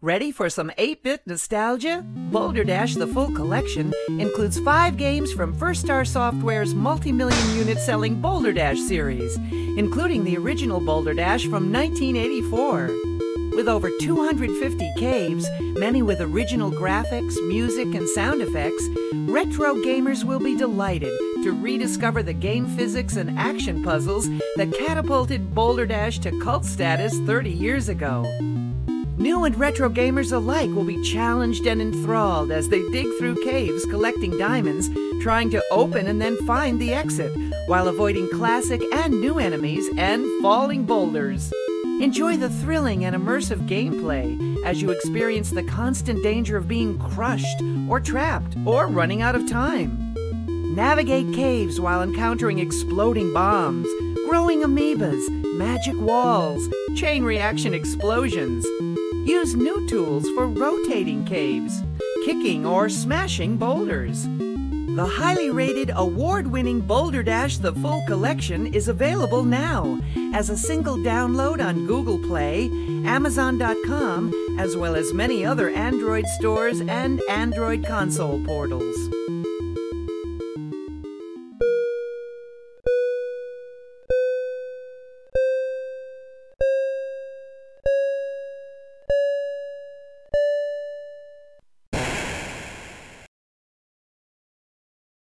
Ready for some 8 bit nostalgia? Boulder Dash The Full Collection includes five games from First Star Software's multi million unit selling Boulder Dash series, including the original Boulder Dash from 1984. With over 250 caves, many with original graphics, music, and sound effects, retro gamers will be delighted to rediscover the game physics and action puzzles that catapulted Boulder Dash to cult status 30 years ago. New and retro gamers alike will be challenged and enthralled as they dig through caves collecting diamonds, trying to open and then find the exit, while avoiding classic and new enemies and falling boulders. Enjoy the thrilling and immersive gameplay as you experience the constant danger of being crushed or trapped or running out of time. Navigate caves while encountering exploding bombs, growing amoebas, magic walls, chain reaction explosions. Use new tools for rotating caves, kicking or smashing boulders. The highly rated, award winning Boulder Dash The Full Collection is available now as a single download on Google Play, Amazon.com, as well as many other Android stores and Android console portals.